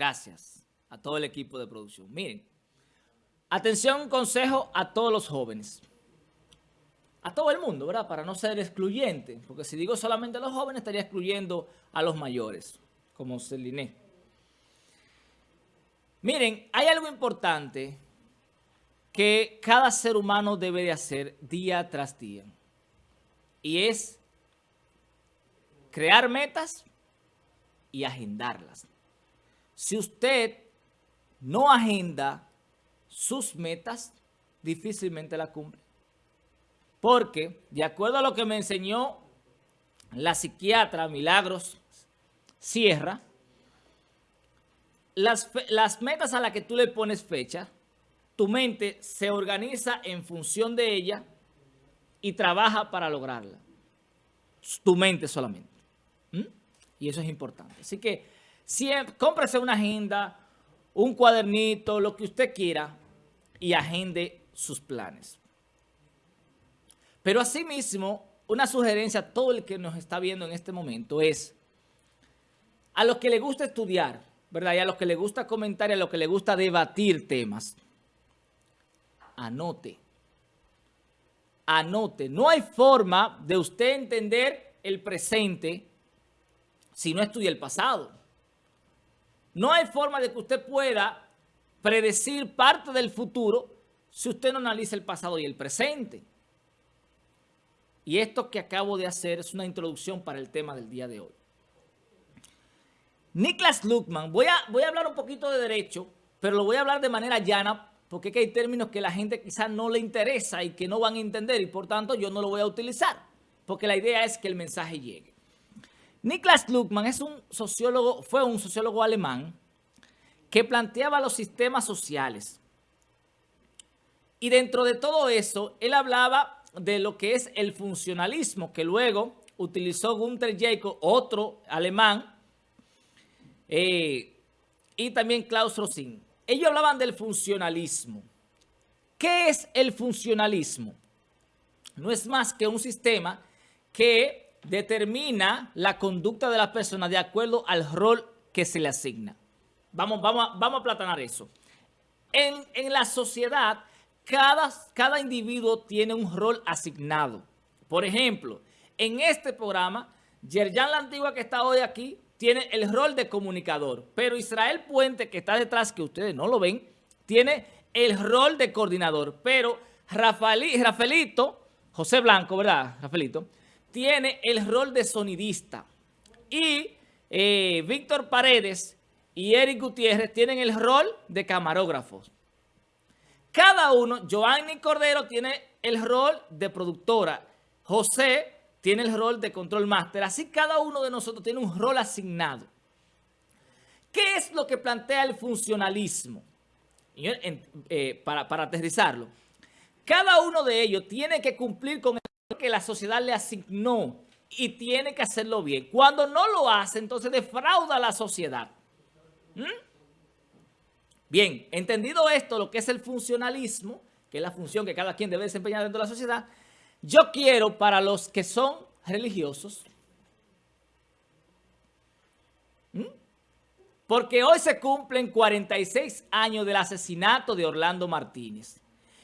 Gracias a todo el equipo de producción. Miren, atención, consejo a todos los jóvenes. A todo el mundo, ¿verdad? Para no ser excluyente. Porque si digo solamente a los jóvenes, estaría excluyendo a los mayores, como Celiné. Miren, hay algo importante que cada ser humano debe de hacer día tras día. Y es crear metas y agendarlas. Si usted no agenda sus metas, difícilmente la cumple. Porque, de acuerdo a lo que me enseñó la psiquiatra Milagros Sierra, las, las metas a las que tú le pones fecha, tu mente se organiza en función de ella y trabaja para lograrla. Tu mente solamente. ¿Mm? Y eso es importante. Así que siempre, cómprese una agenda, un cuadernito, lo que usted quiera y agende sus planes. Pero asimismo, una sugerencia a todo el que nos está viendo en este momento es a los que le gusta estudiar, ¿verdad? Y a los que le gusta comentar y a los que le gusta debatir temas, anote. Anote. No hay forma de usted entender el presente si no estudia el pasado. No hay forma de que usted pueda predecir parte del futuro si usted no analiza el pasado y el presente. Y esto que acabo de hacer es una introducción para el tema del día de hoy. Niklas Luckman, voy a, voy a hablar un poquito de derecho, pero lo voy a hablar de manera llana porque hay términos que la gente quizás no le interesa y que no van a entender y por tanto yo no lo voy a utilizar porque la idea es que el mensaje llegue. Niklas Luckmann es un sociólogo, fue un sociólogo alemán que planteaba los sistemas sociales. Y dentro de todo eso, él hablaba de lo que es el funcionalismo, que luego utilizó Gunther Jacob, otro alemán, eh, y también Klaus Rosin. Ellos hablaban del funcionalismo. ¿Qué es el funcionalismo? No es más que un sistema que determina la conducta de la persona de acuerdo al rol que se le asigna. Vamos, vamos, vamos a platanar eso. En, la sociedad, cada, cada individuo tiene un rol asignado. Por ejemplo, en este programa, Yerjan La Antigua que está hoy aquí, tiene el rol de comunicador. Pero Israel Puente, que está detrás, que ustedes no lo ven, tiene el rol de coordinador. Pero Rafaelito, José Blanco, ¿verdad, Rafaelito? Tiene el rol de sonidista. Y eh, Víctor Paredes y Eric Gutiérrez tienen el rol de camarógrafos. Cada uno, Joanny Cordero tiene el rol de productora. José tiene el rol de control master. Así cada uno de nosotros tiene un rol asignado. ¿Qué es lo que plantea el funcionalismo? Eh, para, para aterrizarlo. Cada uno de ellos tiene que cumplir con que la sociedad le asignó y tiene que hacerlo bien. Cuando no lo hace, entonces defrauda a la sociedad. ¿Mm? Bien, entendido esto, lo que es el funcionalismo, que es la función que cada quien debe desempeñar dentro de la sociedad, yo quiero para los que son religiosos, ¿Mm? porque hoy se cumplen 46 años del asesinato de Orlando Martínez.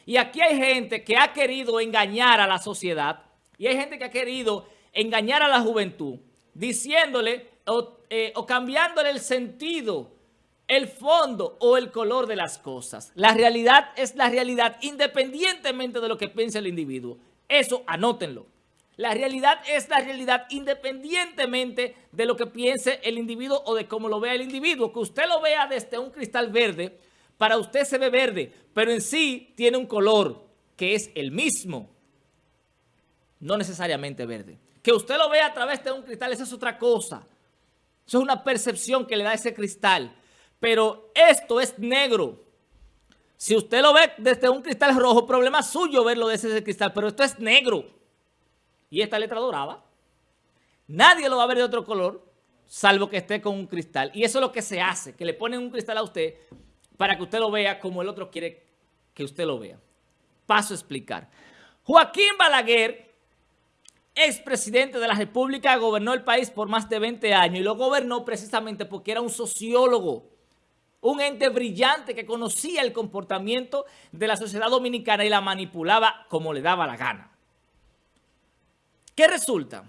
Y aquí hay gente que ha querido engañar a la sociedad y hay gente que ha querido engañar a la juventud diciéndole o, eh, cambiándole el sentido, el fondo o el color de las cosas. La realidad es la realidad independientemente de lo que piense el individuo. Eso anótenlo. La realidad es la realidad independientemente de lo que piense el individuo o de cómo lo vea el individuo. Que usted lo vea desde un cristal verde para usted se ve verde, pero en sí tiene un color que es el mismo, no necesariamente verde. Que usted lo vea a través de un cristal, esa es otra cosa. Eso es una percepción que le da ese cristal. Pero esto es negro. Si usted lo ve desde un cristal rojo, problema suyo verlo desde ese cristal, pero esto es negro. Y esta letra dorada, nadie lo va a ver de otro color, salvo que esté con un cristal. Y eso es lo que se hace, que le ponen un cristal a usted para que usted lo vea como el otro quiere que usted lo vea. Paso a explicar. Joaquín Balaguer, expresidente de la República, gobernó el país por más de 20 años y lo gobernó precisamente porque era un sociólogo. un ente brillante que conocía el comportamiento de la sociedad dominicana y la manipulaba como le daba la gana. ¿Qué resulta?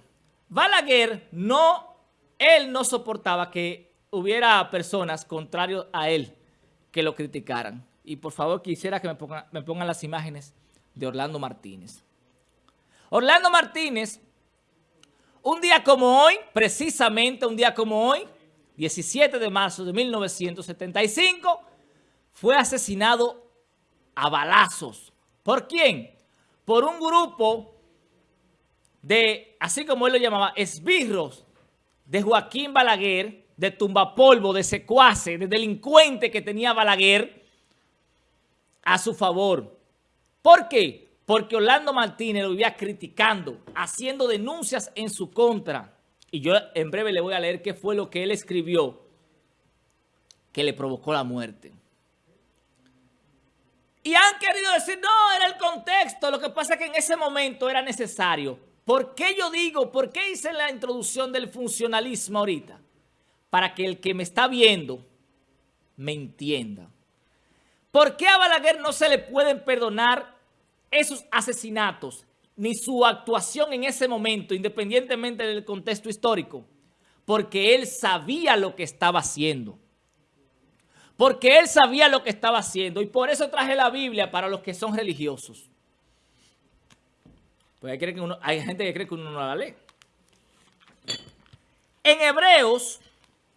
Balaguer no, él no soportaba que hubiera personas contrarios a él que lo criticaran. Y por favor quisiera que me pongan, me pongan las imágenes de Orlando Martínez. Orlando Martínez, un día como hoy, precisamente un día como hoy, 17 de marzo de 1975, fue asesinado a balazos. ¿Por quién? Por un grupo de, así como él lo llamaba, esbirros de Joaquín Balaguer, de tumbapolvo, de secuace, de delincuente que tenía Balaguer a su favor. ¿Por qué? Porque Orlando Martínez lo vivía criticando, haciendo denuncias en su contra. Y yo en breve le voy a leer qué fue lo que él escribió que le provocó la muerte. Y han querido decir, no, era el contexto. Lo que pasa es que en ese momento era necesario. ¿Por qué yo digo, por qué hice la introducción del funcionalismo ahorita? Para que el que me está viendo me entienda. ¿Por qué a Balaguer no se le pueden perdonar esos asesinatos ni su actuación en ese momento, independientemente del contexto histórico? Porque él sabía lo que estaba haciendo. Porque él sabía lo que estaba haciendo. Y por eso traje la Biblia para los que son religiosos. Pues hay, hay gente que cree que uno no la lee. En Hebreos,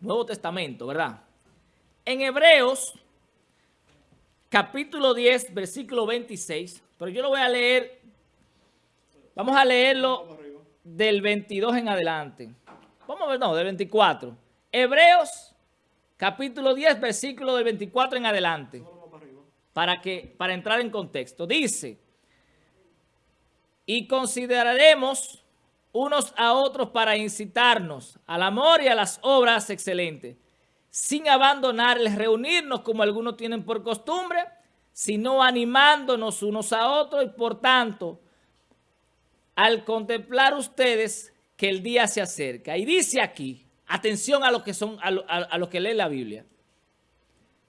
Nuevo Testamento, ¿verdad? En Hebreos, capítulo 10, versículo 26. Pero yo lo voy a leer, vamos a leerlo del 22 en adelante. Vamos a ver, no, del 24. Hebreos, capítulo 10, versículo del 24 en adelante. Para, que, para entrar en contexto. Dice y consideraremos unos a otros para incitarnos al amor y a las obras excelentes, sin abandonarles reunirnos como algunos tienen por costumbre, sino animándonos unos a otros y por tanto, al contemplar ustedes que el día se acerca. Y dice aquí, atención a los que, son, a, lo, que lee la Biblia,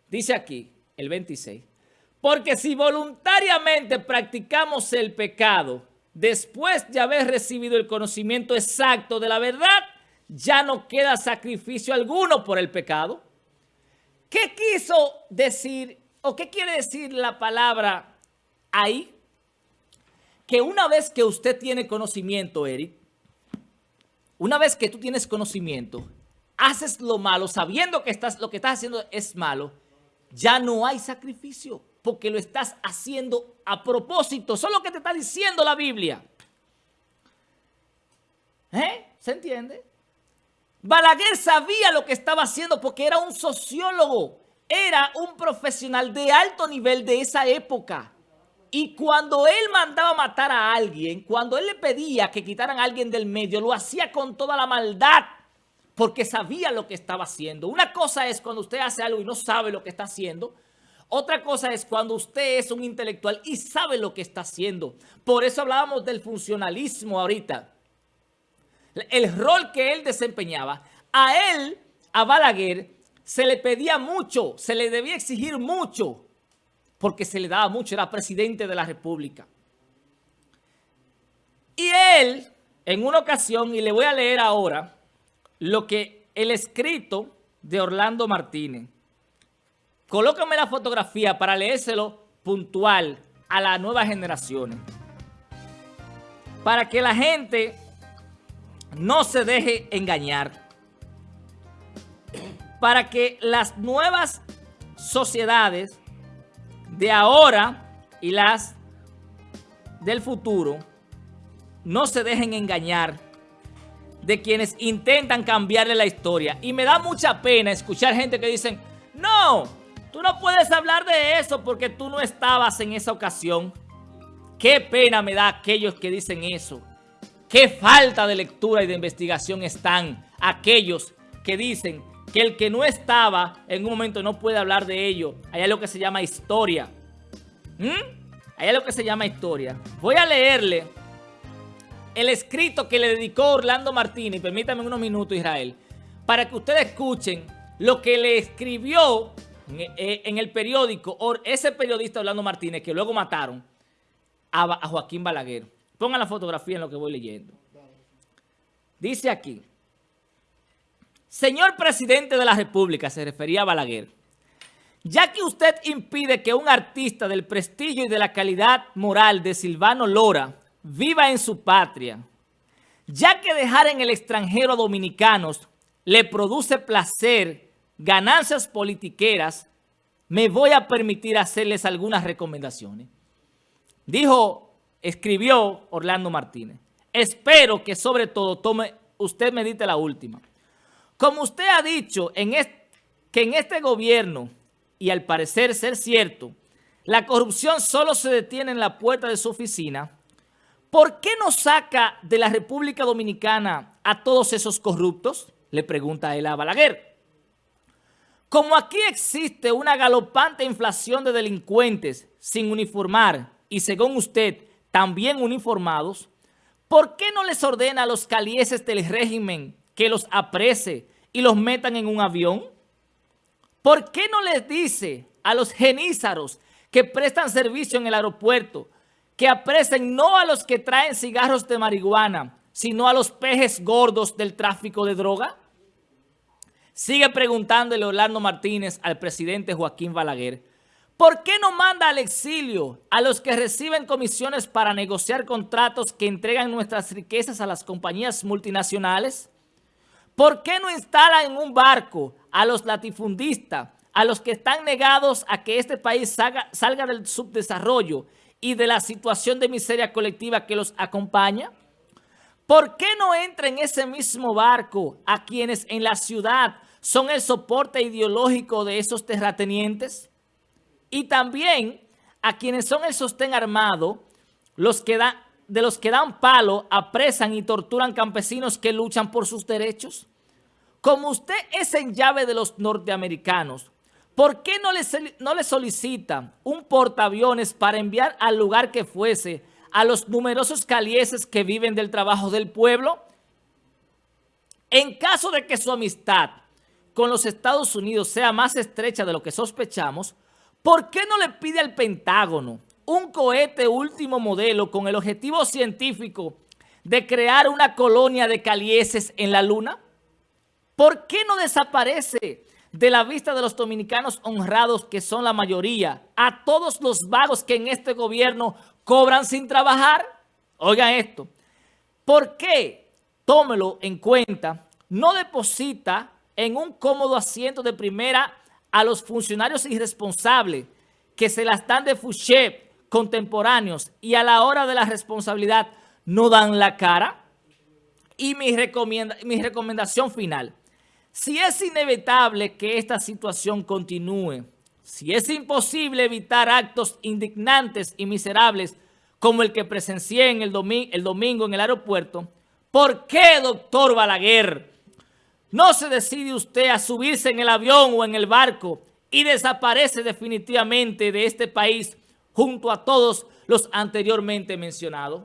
dice aquí, el 26, porque si voluntariamente practicamos el pecado, después de haber recibido el conocimiento exacto de la verdad, ya no queda sacrificio alguno por el pecado. ¿Qué quiso decir o qué quiere decir la palabra ahí? Que una vez que usted tiene conocimiento, Eric, una vez que tú tienes conocimiento, haces lo malo sabiendo que estás, lo que estás haciendo es malo, ya no hay sacrificio porque lo estás haciendo a propósito. Eso es lo que te está diciendo la Biblia. ¿Eh? ¿Se entiende? Balaguer sabía lo que estaba haciendo porque era un sociólogo. Era un profesional de alto nivel de esa época. Y cuando él mandaba matar a alguien, cuando él le pedía que quitaran a alguien del medio, lo hacía con toda la maldad porque sabía lo que estaba haciendo. Una cosa es cuando usted hace algo y no sabe lo que está haciendo, otra cosa es cuando usted es un intelectual y sabe lo que está haciendo. Por eso hablábamos del funcionalismo ahorita. El rol que él desempeñaba. A él, a Balaguer, se le pedía mucho, se le debía exigir mucho, porque se le daba mucho, era presidente de la República. Y él, en una ocasión, y le voy a leer ahora, lo que el escrito de Orlando Martínez, Colócame la fotografía para leérselo puntual a las nuevas generaciones. Para que la gente no se deje engañar. Para que las nuevas sociedades de ahora y las del futuro no se dejen engañar de quienes intentan cambiarle la historia. Y me da mucha pena escuchar gente que dicen, no, Tú no puedes hablar de eso porque tú no estabas en esa ocasión. Qué pena me da aquellos que dicen eso. Qué falta de lectura y de investigación están aquellos que dicen que el que no estaba en un momento no puede hablar de ello. Hay algo que se llama historia. ¿Mm? Hay algo que se llama historia. Voy a leerle el escrito que le dedicó Orlando Martínez, permítame unos minutos Israel, para que ustedes escuchen lo que le escribió eh, en, el periódico, ese periodista Orlando Martínez, que luego mataron a, Joaquín Balaguer. Pongan la fotografía en lo que voy leyendo. Dice aquí, señor presidente de la República, se refería a Balaguer, ya que usted impide que un artista del prestigio y de la calidad moral de Silvano Lora viva en su patria, ya que dejar en el extranjero a dominicanos le produce placer, ganancias politiqueras, me voy a permitir hacerles algunas recomendaciones. Dijo, escribió Orlando Martínez, espero que sobre todo tome, usted medite la última. Como usted ha dicho en que en este gobierno, y al parecer ser cierto, la corrupción solo se detiene en la puerta de su oficina, ¿por qué no saca de la República Dominicana a todos esos corruptos? Le pregunta él a Balaguer. Como aquí existe una galopante inflación de delincuentes sin uniformar y según usted también uniformados, ¿por qué no les ordena a los calieses del régimen que los aprese y los metan en un avión? ¿Por qué no les dice a los genízaros que prestan servicio en el aeropuerto que apresen no a los que traen cigarros de marihuana, sino a los pejes gordos del tráfico de droga? Sigue preguntándole Orlando Martínez al presidente Joaquín Balaguer, ¿por qué no manda al exilio a los que reciben comisiones para negociar contratos que entregan nuestras riquezas a las compañías multinacionales? ¿Por qué no instala en un barco a los latifundistas, a los que están negados a que este país salga, salga del subdesarrollo y de la situación de miseria colectiva que los acompaña? ¿Por qué no entra en ese mismo barco a quienes en la ciudad son el soporte ideológico de esos terratenientes? Y también a quienes son el sostén armado, los que de los que dan palo, apresan y torturan campesinos que luchan por sus derechos. Como usted es en llave de los norteamericanos, ¿por qué no le, no le solicita un portaaviones para enviar al lugar que fuese a los numerosos calieses que viven del trabajo del pueblo? En caso de que su amistad con los Estados Unidos sea más estrecha de lo que sospechamos, ¿por qué no le pide al Pentágono un cohete último modelo con el objetivo científico de crear una colonia de calieses en la Luna? ¿Por qué no desaparece de la vista de los dominicanos honrados, que son la mayoría, a todos los vagos que en este gobierno cobran sin trabajar? Oigan esto. ¿Por qué, tómelo en cuenta, no deposita en un cómodo asiento de primera a los funcionarios irresponsables que se las dan de Fouché contemporáneos y a la hora de la responsabilidad no dan la cara? Y mi, mi recomendación final, si es inevitable que esta situación continúe, si es imposible evitar actos indignantes y miserables como el que presencié en el, el domingo en el aeropuerto, ¿por qué, doctor Balaguer, no se decide usted a subirse en el avión o en el barco y desaparece definitivamente de este país junto a todos los anteriormente mencionados?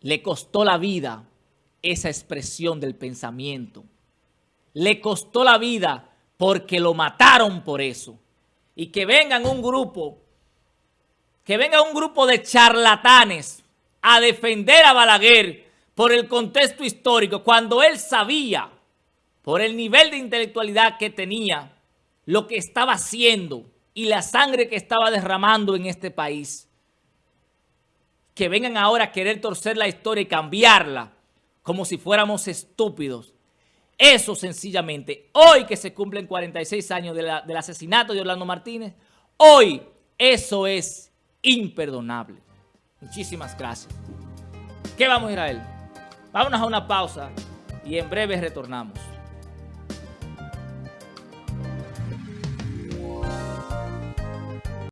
Le costó la vida esa expresión del pensamiento. Le costó la vida porque lo mataron por eso. Y que vengan un grupo, que venga un grupo de charlatanes a defender a Balaguer por el contexto histórico, cuando él sabía, por el nivel de intelectualidad que tenía, lo que estaba haciendo y la sangre que estaba derramando en este país. Que vengan ahora a querer torcer la historia y cambiarla como si fuéramos estúpidos. Eso sencillamente, hoy que se cumplen 46 años del asesinato de Orlando Martínez, hoy eso es imperdonable. Muchísimas gracias. ¿Qué vamos, Israel? Vámonos a una pausa y en breve retornamos.